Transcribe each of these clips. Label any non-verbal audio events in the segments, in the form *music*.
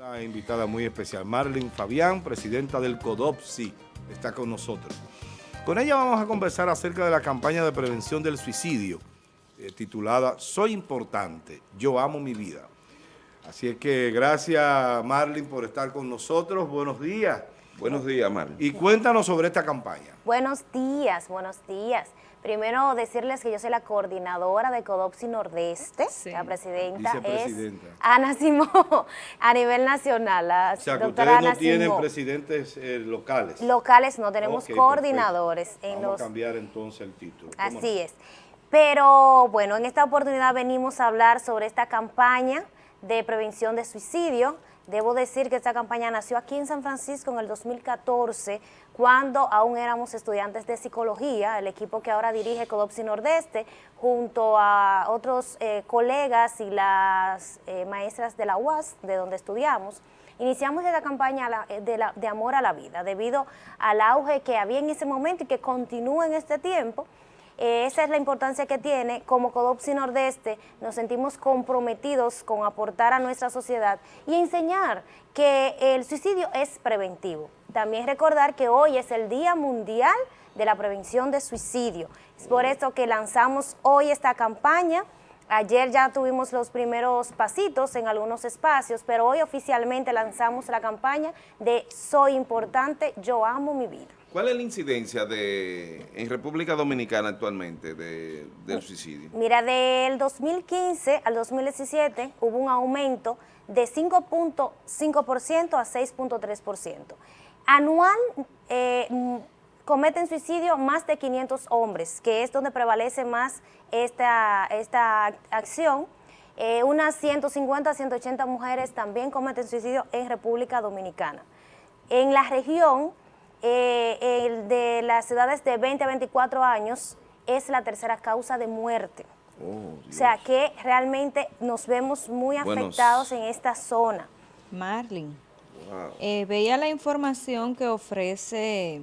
Una invitada muy especial, Marlene Fabián, presidenta del CODOPSI, está con nosotros. Con ella vamos a conversar acerca de la campaña de prevención del suicidio, eh, titulada Soy importante, yo amo mi vida. Así es que gracias Marlene por estar con nosotros, buenos días. Buenos días, Marlene. Y cuéntanos sobre esta campaña. Buenos días, buenos días. Primero decirles que yo soy la coordinadora de Codopsi Nordeste, la presidenta es Ana Simón, *laughs* a nivel nacional. La o sea, que ustedes no tienen presidentes eh, locales. Locales no, tenemos coordinadores. Vamos a cambiar entonces el título. Así es. Pero bueno, en esta oportunidad venimos a hablar sobre esta campaña de prevención de suicidio. Debo decir que esta campaña nació aquí en San Francisco en el 2014 cuando aún éramos estudiantes de psicología, el equipo que ahora dirige Codopsi Nordeste, junto a otros eh, colegas y las eh, maestras de la UAS, de donde estudiamos, iniciamos esta campaña eh, de, de amor a la vida, debido al auge que había en ese momento y que continúa en este tiempo, esa es la importancia que tiene. Como Codopsi Nordeste nos sentimos comprometidos con aportar a nuestra sociedad y enseñar que el suicidio es preventivo. También recordar que hoy es el Día Mundial de la Prevención de Suicidio. Es por eso que lanzamos hoy esta campaña. Ayer ya tuvimos los primeros pasitos en algunos espacios, pero hoy oficialmente lanzamos la campaña de Soy importante, yo amo mi vida. ¿Cuál es la incidencia de en República Dominicana actualmente del suicidio? Mira, del 2015 al 2017 hubo un aumento de 5.5% a 6.3%. Anual eh, cometen suicidio más de 500 hombres, que es donde prevalece más esta, esta acción. Eh, unas 150 a 180 mujeres también cometen suicidio en República Dominicana. En la región eh, el de las ciudades de 20 a 24 años es la tercera causa de muerte. Oh, o sea que realmente nos vemos muy afectados en esta zona. Marlin, eh, veía la información que ofrece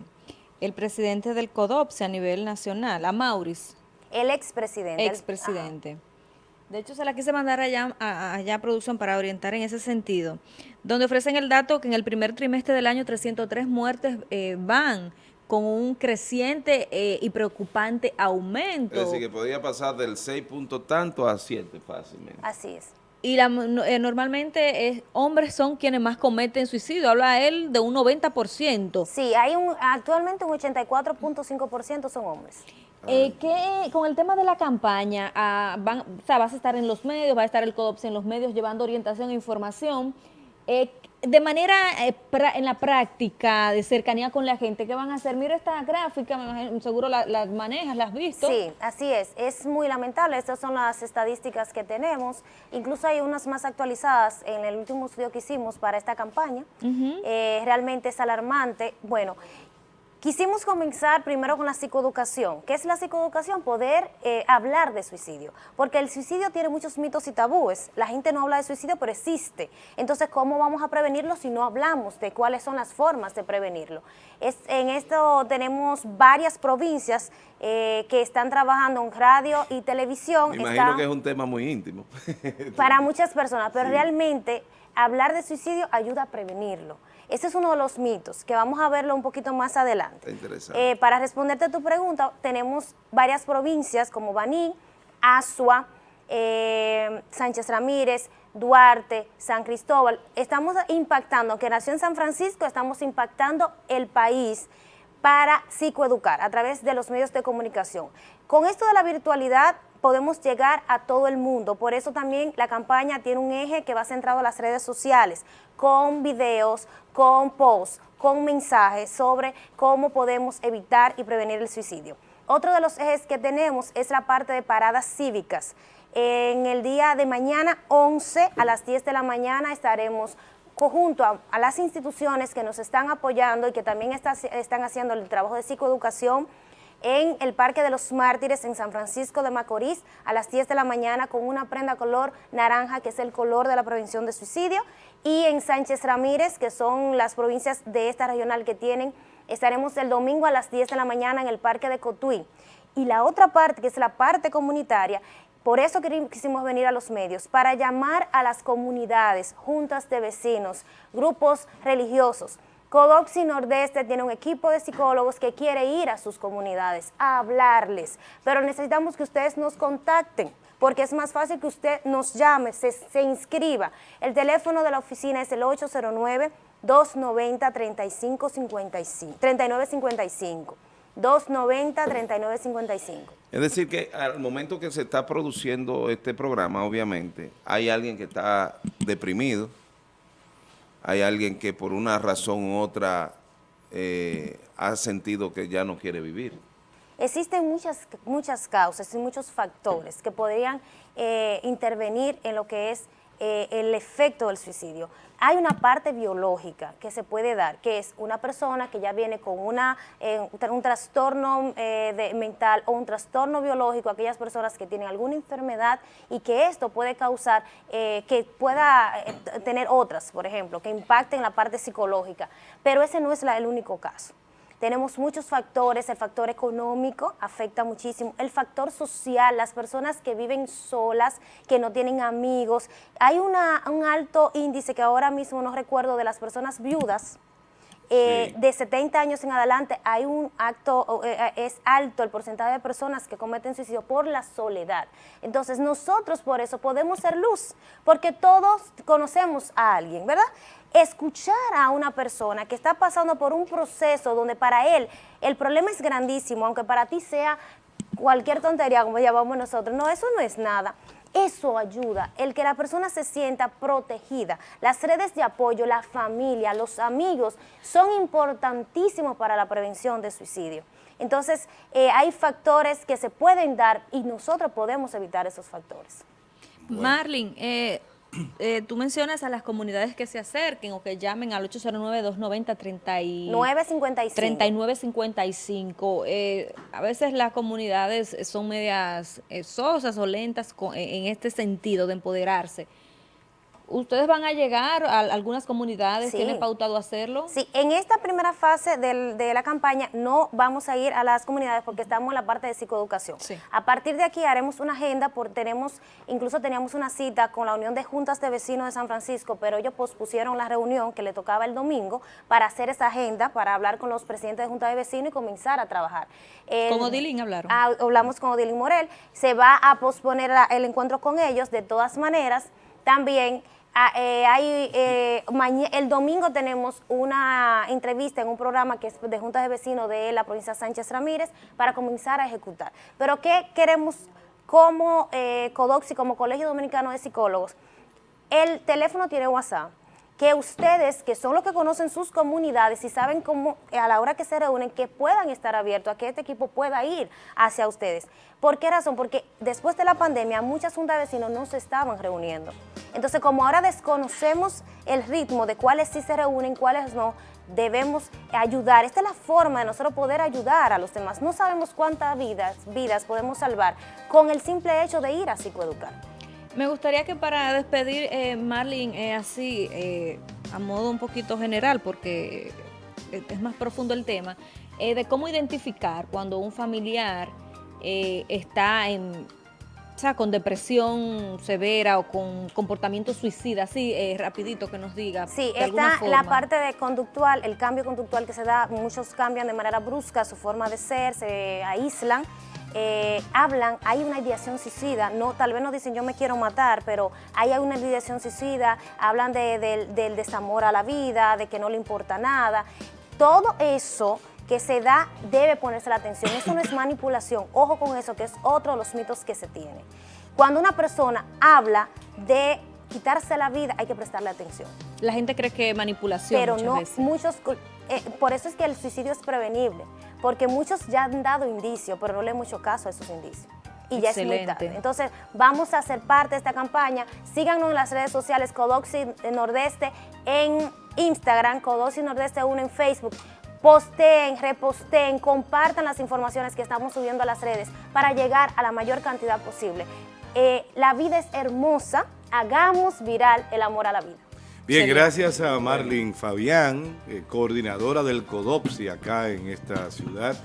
el presidente del CODOPSE a nivel nacional, a Maurice. El expresidente. Expresidente. De hecho, se la quise mandar allá, allá a producción para orientar en ese sentido, donde ofrecen el dato que en el primer trimestre del año 303 muertes eh, van con un creciente eh, y preocupante aumento. Es decir, que podría pasar del 6 punto tanto a 7 fácilmente. Así es. Y la, eh, normalmente hombres son quienes más cometen suicidio, habla él de un 90%. Sí, hay un actualmente un 84.5% son hombres. Eh, ¿qué, con el tema de la campaña, ah, van, o sea, vas a estar en los medios, va a estar el CODOPS en los medios llevando orientación e información. Eh, de manera, eh, en la práctica, de cercanía con la gente, ¿qué van a hacer? Mira esta gráfica, seguro la, la, manejas, la has visto. Sí, así es. Es muy lamentable. Estas son las estadísticas que tenemos. Incluso hay unas más actualizadas en el último estudio que hicimos para esta campaña. Eh, realmente es alarmante. Bueno, Quisimos comenzar primero con la psicoeducación. ¿Qué es la psicoeducación? Poder eh, hablar de suicidio, porque el suicidio tiene muchos mitos y tabúes. La gente no habla de suicidio, pero existe. Entonces, ¿cómo vamos a prevenirlo si no hablamos de cuáles son las formas de prevenirlo? Es, en esto tenemos varias provincias eh, que están trabajando en radio y televisión. Me imagino que es un tema muy íntimo. para muchas personas, pero realmente hablar de suicidio ayuda a prevenirlo. Ese es uno de los mitos, que vamos a verlo un poquito más adelante. Interesante. Eh, para responderte a tu pregunta, tenemos varias provincias como Baní, Asua, eh, Sánchez Ramírez, Duarte, San Cristóbal. Estamos impactando, que nació en San Francisco, estamos impactando el país para psicoeducar a través de los medios de comunicación. Con esto de la virtualidad podemos llegar a todo el mundo. Por eso también la campaña tiene un eje que va centrado a las redes sociales, con videos, con posts, con mensajes sobre cómo podemos evitar y prevenir el suicidio. Otro de los ejes que tenemos es la parte de paradas cívicas. En el día de mañana, 11 a las 10 de la mañana, estaremos junto a, las instituciones que nos están apoyando y que también están haciendo el trabajo de psicoeducación en el Parque de los Mártires en San Francisco de Macorís a las 10 de la mañana con una prenda color naranja que es el color de la prevención de suicidio y en Sánchez Ramírez que son las provincias de esta regional que tienen, estaremos el domingo a las 10 de la mañana en el Parque de Cotuí. Y la otra parte que es la parte comunitaria por eso quisimos venir a los medios, para llamar a las comunidades, juntas de vecinos, grupos religiosos. Codoxi Nordeste tiene un equipo de psicólogos que quiere ir a sus comunidades a hablarles, pero necesitamos que ustedes nos contacten porque es más fácil que usted nos llame, se, se inscriba. El teléfono de la oficina es el 809 290-3555, 3955. 290-3955. Es decir, que al momento que se está produciendo este programa, obviamente, hay alguien que está deprimido, hay alguien que por una razón u otra eh, ha sentido que ya no quiere vivir. Existen muchas, muchas causas y muchos factores que podrían eh, intervenir en lo que es eh, el efecto del suicidio. Hay una parte biológica que se puede dar, que es una persona que ya viene con una, eh, un trastorno eh, mental o un trastorno biológico, aquellas personas que tienen alguna enfermedad y que esto puede causar que pueda tener otras, por ejemplo, que impacten la parte psicológica. Pero ese no es el único caso. Tenemos muchos factores, el factor económico afecta muchísimo, el factor social, las personas que viven solas, que no tienen amigos. Hay una, un alto índice que ahora mismo no recuerdo de las personas viudas, eh, de 70 años en adelante hay un acto, eh, eh, es alto el porcentaje de personas que cometen suicidio por la soledad. Entonces nosotros por eso podemos ser luz, porque todos conocemos a alguien, ¿verdad? Escuchar a una persona que está pasando por un proceso donde para él el problema es grandísimo, aunque para ti sea cualquier tontería, como llamamos nosotros, no, eso no es nada. Eso ayuda, el que la persona se sienta protegida. Las redes de apoyo, la familia, los amigos son importantísimos para la prevención de suicidio. Entonces, eh, hay factores que se pueden dar y nosotros podemos evitar esos factores. Marlin, eh, *clears throat* eh, tú mencionas a las comunidades que se acerquen o que llamen al 809-290-3955. Eh, a veces las comunidades son medias eh, sosas o lentas en este sentido de empoderarse. ¿Ustedes van a llegar a algunas comunidades? ¿Tienen pautado hacerlo? Sí, en esta primera fase de la campaña no vamos a ir a las comunidades porque estamos en la parte de psicoeducación. A partir de aquí haremos una agenda, por, tenemos, incluso teníamos una cita con la Unión de Juntas de Vecinos de San Francisco, pero ellos pospusieron la reunión que le tocaba el domingo para hacer esa agenda, para hablar con los presidentes de Juntas de Vecinos y comenzar a trabajar. ¿Con Odilín hablaron? Ah, hablamos con Odilín Morel. Se va a posponer el encuentro con ellos de todas maneras. También Ah, eh, hay, eh, el domingo tenemos una entrevista en un programa que es de Juntas de Vecinos de la provincia Sánchez Ramírez para comenzar a ejecutar. Pero ¿qué queremos como eh, CODOXI, como Colegio Dominicano de Psicólogos? El teléfono tiene WhatsApp que ustedes, que son los que conocen sus comunidades y saben cómo a la hora que se reúnen, que puedan estar abiertos a que este equipo pueda ir hacia ustedes. ¿Por qué razón? Porque después de la pandemia muchas juntas de vecinos no se estaban reuniendo. Entonces, como ahora desconocemos el ritmo de cuáles sí se reúnen, cuáles no, debemos ayudar. Esta es la forma de nosotros poder ayudar a los demás. No sabemos cuántas vidas, vidas podemos salvar con el simple hecho de ir a psicoeducar. Me gustaría que para despedir, eh, Marlene, eh, así, eh, a modo un poquito general, porque es más profundo el tema, de cómo identificar cuando un familiar está en, o sea, con depresión severa o con comportamiento suicida, así rapidito que nos diga. Sí, está la parte de conductual, el cambio conductual que se da, muchos cambian de manera brusca su forma de ser, se aíslan, eh, hablan, hay una ideación suicida, no, tal vez no dicen yo me quiero matar, pero hay una ideación suicida, hablan del desamor a la vida, de que no le importa nada. Todo eso que se da debe ponerse la atención. Eso no es manipulación. Ojo con eso, que es otro de los mitos que se tiene. Cuando una persona habla de quitarse la vida, hay que prestarle atención. La gente cree que es manipulación Pero no, muchos... Eh, por eso es que el suicidio es prevenible porque muchos ya han dado indicios, pero no le hecho caso a esos indicios. Y ya es muy tarde. Entonces, vamos a ser parte de esta campaña. Síganos en las redes sociales Codoxi Nordeste en Instagram, Codoxi Nordeste 1 en Facebook. Posteen, reposteen, compartan las informaciones que estamos subiendo a las redes para llegar a la mayor cantidad posible. Eh, la vida es hermosa, hagamos viral el amor a la vida. Bien, gracias a Marlene Fabián, eh, coordinadora del CODOPSI acá en esta ciudad,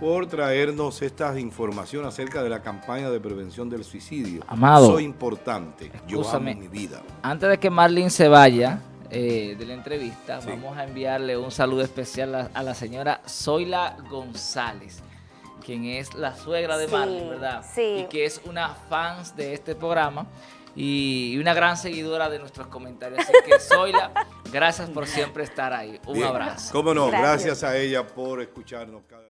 por traernos esta información acerca de la campaña de prevención del suicidio. Amado. Soy importante. Yo amo mi vida. Antes de que Marlene se vaya eh, de la entrevista, vamos a enviarle un saludo especial a, a la señora Zoila González, quien es la suegra de Sí, Marlene, ¿verdad? sí. Y que es una fans de este programa y, una gran seguidora de nuestros comentarios. Así que *laughs* Zoila, gracias por siempre estar ahí. Un Bien. abrazo. Cómo no, Gracias. gracias a ella por escucharnos cada